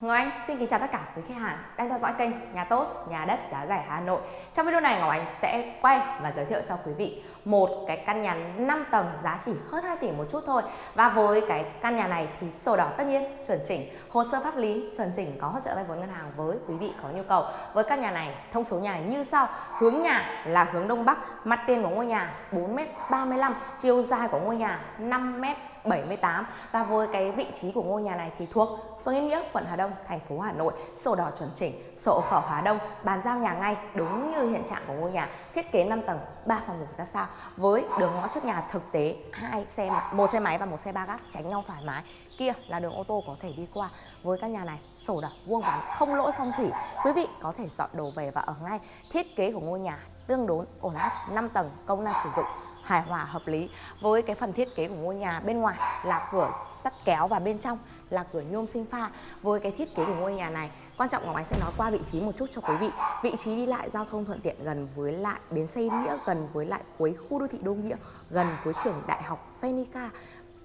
Ngọc Anh xin kính chào tất cả quý khách hàng đang theo dõi kênh Nhà Tốt, Nhà Đất Giá Rẻ Hà Nội. Trong video này Ngọc Anh sẽ quay và giới thiệu cho quý vị một cái căn nhà 5 tầng giá chỉ hơn 2 tỷ một chút thôi. Và với cái căn nhà này thì sổ đỏ tất nhiên chuẩn chỉnh, hồ sơ pháp lý chuẩn chỉnh có hỗ trợ vay vốn ngân hàng với quý vị có nhu cầu. Với căn nhà này thông số nhà như sau: hướng nhà là hướng đông bắc, mặt tiền của ngôi nhà 4m35, chiều dài của ngôi nhà 5m 78 và với cái vị trí của ngôi nhà này thì thuộc phương Yên Nghĩa, quận Hà Đông, thành phố Hà Nội, sổ đỏ chuẩn chỉnh, sổ khẩu Hà Đông, bàn giao nhà ngay đúng như hiện trạng của ngôi nhà, thiết kế 5 tầng, 3 phòng ngủ ra sao. Với đường ngõ trước nhà thực tế hai xe một xe máy và một xe ba gác tránh nhau thoải mái. Kia là đường ô tô có thể đi qua. Với căn nhà này sổ đỏ vuông vắn không lỗi phong thủy. Quý vị có thể dọn đồ về và ở ngay. Thiết kế của ngôi nhà tương đối ổn áp 5 tầng công năng sử dụng hài hòa, hợp lý. Với cái phần thiết kế của ngôi nhà bên ngoài là cửa sắt kéo và bên trong là cửa nhôm sinh pha. Với cái thiết kế của ngôi nhà này, quan trọng Ngọc Ánh sẽ nói qua vị trí một chút cho quý vị. Vị trí đi lại giao thông thuận tiện gần với lại bến xe Nghĩa, gần với lại cuối khu đô thị Đô Nghĩa, gần với trường đại học Phenica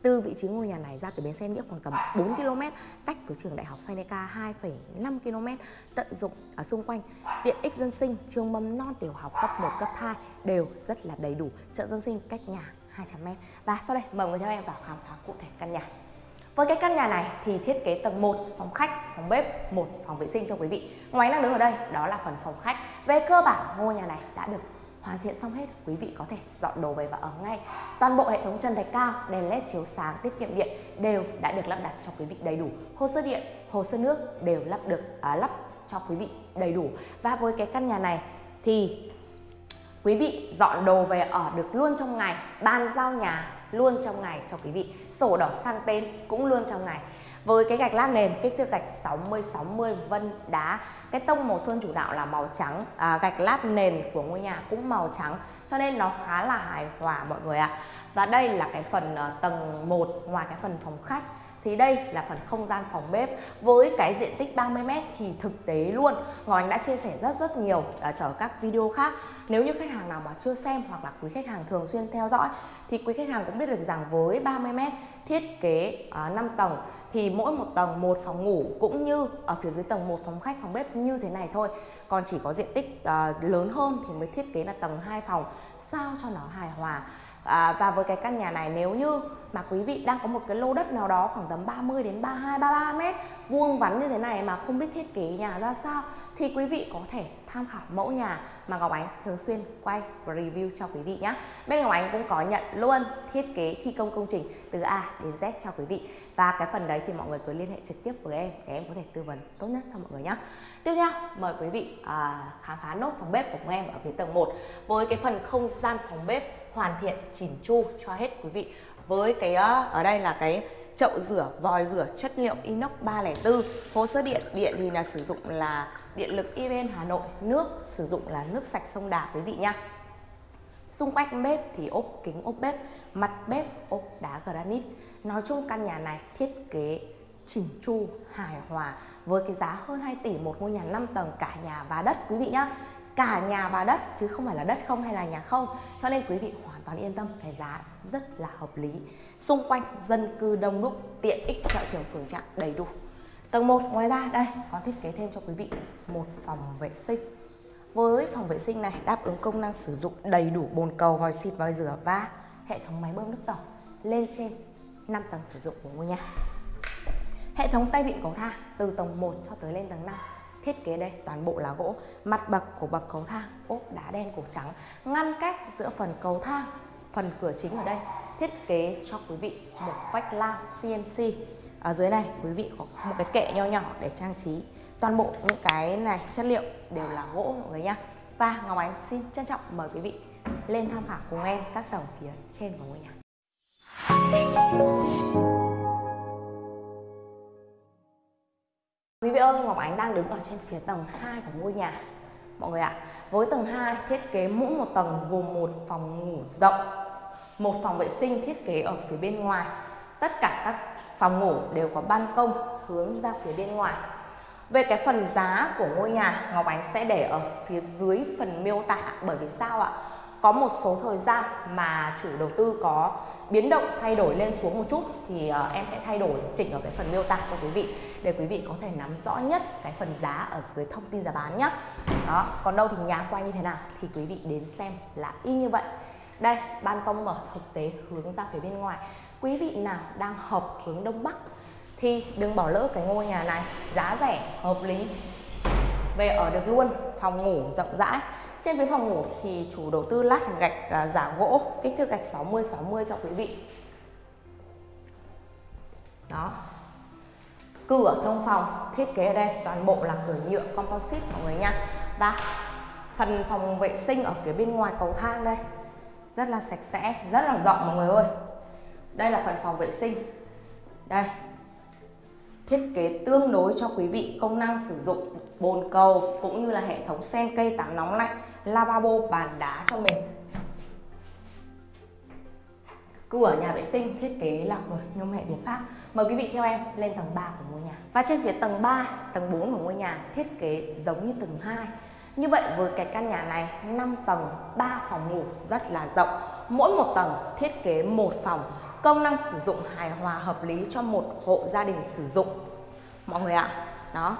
từ vị trí ngôi nhà này ra từ bến xe Nghĩa khoảng tầm 4 km cách với trường đại học Seneca 2,5 km tận dụng ở xung quanh tiện ích dân sinh trường mầm non tiểu học cấp 1 cấp 2 đều rất là đầy đủ chợ dân sinh cách nhà 200m và sau đây mời người theo em vào khám phá cụ thể căn nhà với cái căn nhà này thì thiết kế tầng 1 phòng khách, phòng bếp, một phòng vệ sinh cho quý vị. Ngoài đang đứng ở đây đó là phần phòng khách. Về cơ bản ngôi nhà này đã được hoàn thiện xong hết quý vị có thể dọn đồ về và ở ngay. Toàn bộ hệ thống chân thạch cao đèn led chiếu sáng tiết kiệm điện đều đã được lắp đặt cho quý vị đầy đủ. Hồ sơ điện hồ sơ nước đều lắp được à, lắp cho quý vị đầy đủ. Và với cái căn nhà này thì quý vị dọn đồ về ở được luôn trong ngày bàn giao nhà luôn trong ngày cho quý vị. Sổ đỏ sang tên cũng luôn trong ngày với cái gạch lát nền kích thước gạch 60 60 vân đá cái tông màu sơn chủ đạo là màu trắng. À, gạch lát nền của ngôi nhà cũng màu trắng cho nên nó khá là hài hòa mọi người ạ. Và đây là cái phần uh, tầng 1 ngoài cái phần phòng khách thì đây là phần không gian phòng bếp với cái diện tích 30m thì thực tế luôn. Ngọc Anh đã chia sẻ rất rất nhiều à, uh, ở các video khác. Nếu như khách hàng nào mà chưa xem hoặc là quý khách hàng thường xuyên theo dõi thì quý khách hàng cũng biết được rằng với 30m thiết kế à, uh, 5 tầng thì mỗi một tầng một phòng ngủ cũng như ở phía dưới tầng một phòng khách phòng bếp như thế này thôi. Còn chỉ có diện tích uh, lớn hơn thì mới thiết kế là tầng 2 phòng sao cho nó hài hòa à, và với cái căn nhà này nếu như mà quý vị đang có một cái lô đất nào đó khoảng tầm 30 đến 32 33 mét vuông vắn như thế này mà không biết thiết kế nhà ra sao thì quý vị có thể tham khảo mẫu nhà mà Ngọc Ánh thường xuyên quay và review cho quý vị nhé. Bên Ngọc Ánh cũng có nhận luôn thiết kế thi công công trình từ A đến Z cho quý vị. Và cái phần đấy thì mọi người cứ liên hệ trực tiếp với em để em có thể tư vấn tốt nhất cho mọi người nhé. Tiếp theo, mời quý vị à, khám phá nốt phòng bếp của em ở phía tầng 1 với cái phần không gian phòng bếp hoàn thiện chỉn chu cho hết quý vị. Với cái ờ, ở đây là cái chậu rửa, vòi rửa chất liệu inox 304 Hồ sơ điện, điện thì là sử dụng là điện lực EVN Hà Nội Nước sử dụng là nước sạch sông Đà quý vị nha Xung quanh bếp thì ốp kính ốp bếp Mặt bếp ốp đá granite. Nói chung căn nhà này thiết kế chỉnh chu, hài hòa Với cái giá hơn 2 tỷ một ngôi nhà 5 tầng cả nhà và đất quý vị nhá. Cả nhà và đất chứ không phải là đất không hay là nhà không. Cho nên quý vị hoàn toàn yên tâm cái giá rất là hợp lý. Xung quanh dân cư đông đúc, tiện ích chợ trường phường trạng đầy đủ. Tầng 1 ngoài ra đây có thiết kế thêm cho quý vị một phòng vệ sinh. Với phòng vệ sinh này đáp ứng công năng sử dụng đầy đủ bồn cầu, vòi xịt, vòi rửa và hệ thống máy bơm nước tổng lên trên 5 tầng sử dụng của ngôi nhà. Hệ thống tay vịn cầu thang từ tầng 1 cho tới lên tầng 5 thiết kế đây toàn bộ là gỗ mặt bậc của bậc cầu thang ốp đá đen cổ trắng ngăn cách giữa phần cầu thang phần cửa chính ở đây thiết kế cho quý vị một vách lao CNC ở dưới này quý vị có một cái kệ nho nhỏ để trang trí. Toàn bộ những cái này chất liệu đều là gỗ mọi người nhá. Và Ngọc Ánh xin trân trọng mời quý vị lên tham khảo cùng em các tầng phía trên của ngôi nhà. Quý vị ơi, Ngọc Ánh đang đứng ở trên phía tầng 2 của ngôi nhà. Mọi người ạ, với tầng 2 thiết kế mỗi một tầng gồm một phòng ngủ rộng Một phòng vệ sinh thiết kế ở phía bên ngoài. Tất cả các phòng ngủ đều có ban công hướng ra phía bên ngoài. Về cái phần giá của ngôi nhà Ngọc Ánh sẽ để ở phía dưới phần miêu tả bởi vì sao ạ? Có một số thời gian mà chủ đầu tư có biến động thay đổi lên xuống một chút thì uh, em sẽ thay đổi chỉnh ở cái phần miêu tả cho quý vị để quý vị có thể nắm rõ nhất cái phần giá ở dưới thông tin giá bán nhé đó còn đâu thì nhà quay như thế nào thì quý vị đến xem là y như vậy. Đây ban công mở thực tế hướng ra phía bên ngoài quý vị nào đang hợp hướng đông bắc thì đừng bỏ lỡ cái ngôi nhà này giá rẻ hợp lý. Về ở được luôn phòng ngủ rộng rãi. Trên phía phòng ngủ thì chủ đầu tư lát gạch à, giả gỗ kích thước gạch 60 60 cho quý vị. Đó. Cửa thông phòng thiết kế ở đây toàn bộ là cửa nhựa composite mọi người nha. Và phần phòng vệ sinh ở phía bên ngoài cầu thang đây rất là sạch sẽ rất là rộng mọi người ơi đây là phần phòng vệ sinh. Đây. Thiết kế tương đối cho quý vị, công năng sử dụng bồn cầu cũng như là hệ thống sen cây tắm nóng lạnh, lavabo, bàn đá cho mình. Cửa nhà vệ sinh, thiết kế là cửa nhôm hệ Việt Pháp. Mời quý vị theo em lên tầng 3 của ngôi nhà. Và trên phía tầng 3 tầng 4 của ngôi nhà, thiết kế giống như tầng 2 như vậy, với cái căn nhà này 5 tầng 3 phòng ngủ rất là rộng. Mỗi một tầng thiết kế một phòng công năng sử dụng hài hòa hợp lý cho một hộ gia đình sử dụng. Mọi người ạ, đó.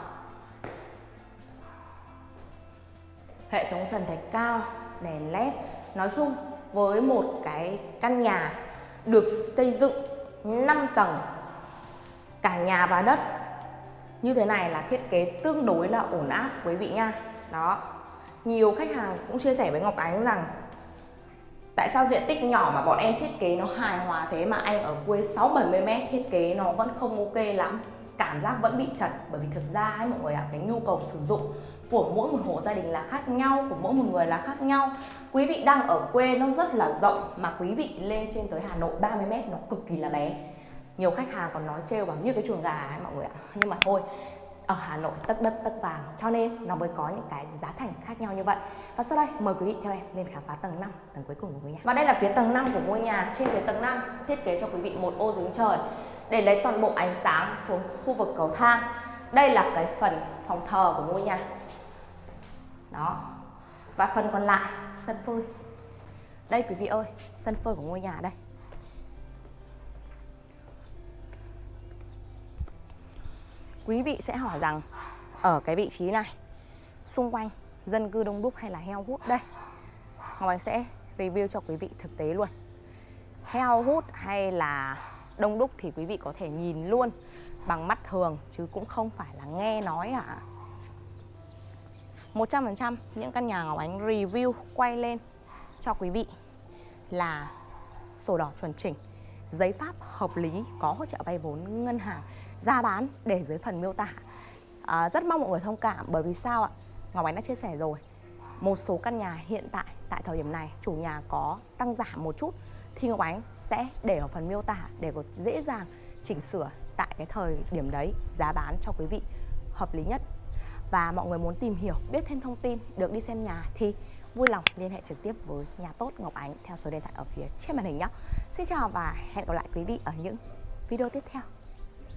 Hệ thống trần thạch cao, đèn led. Nói chung, với một cái căn nhà được xây dựng 5 tầng, cả nhà và đất, như thế này là thiết kế tương đối là ổn áp quý vị nha. Đó. Nhiều khách hàng cũng chia sẻ với Ngọc Ánh rằng Tại sao diện tích nhỏ mà bọn em thiết kế nó hài hòa thế mà anh ở quê 6-70 mét thiết kế nó vẫn không ok lắm? Cảm giác vẫn bị chật, bởi vì thực ra ấy mọi người ạ, cái nhu cầu sử dụng của mỗi một hộ gia đình là khác nhau, của mỗi một người là khác nhau. Quý vị đang ở quê nó rất là rộng mà quý vị lên trên tới Hà Nội 30 mét nó cực kỳ là bé. Nhiều khách hàng còn nói trêu bảo như cái chuồng gà ấy mọi người ạ, nhưng mà thôi ở Hà Nội tất đất tất vàng. Cho nên nó mới có những cái giá thành khác nhau như vậy. Và sau đây, mời quý vị theo em lên khám phá tầng 5 tầng cuối cùng của ngôi nhà. Và đây là phía tầng 5 của ngôi nhà. Trên phía tầng 5 thiết kế cho quý vị một ô giếng trời để lấy toàn bộ ánh sáng xuống khu vực cầu thang. Đây là cái phần phòng thờ của ngôi nhà. Đó. Và phần còn lại, sân phơi. Đây, quý vị ơi, sân phơi của ngôi nhà đây. Quý vị sẽ hỏi rằng, ở cái vị trí này, xung quanh dân cư đông đúc hay là heo hút đây? Ngọc Anh sẽ review cho quý vị thực tế luôn. Heo hút hay là đông đúc thì quý vị có thể nhìn luôn bằng mắt thường, chứ cũng không phải là nghe nói ạ. À. 100% những căn nhà Ngọc Ánh review quay lên cho quý vị là sổ đỏ chuẩn chỉnh giấy pháp hợp lý có hỗ trợ vay vốn ngân hàng giá bán để dưới phần miêu tả. À, rất mong mọi người thông cảm bởi vì sao ạ? Ngọc Ánh đã chia sẻ rồi. Một số căn nhà hiện tại tại thời điểm này chủ nhà có tăng giảm một chút thì Ngọc Ánh sẽ để ở phần miêu tả để có dễ dàng chỉnh sửa tại cái thời điểm đấy giá bán cho quý vị hợp lý nhất. Và mọi người muốn tìm hiểu biết thêm thông tin được đi xem nhà thì vui lòng liên hệ trực tiếp với nhà tốt Ngọc Ánh theo số điện thoại ở phía trên màn hình nhé. Xin chào và hẹn gặp lại quý vị ở những video tiếp theo.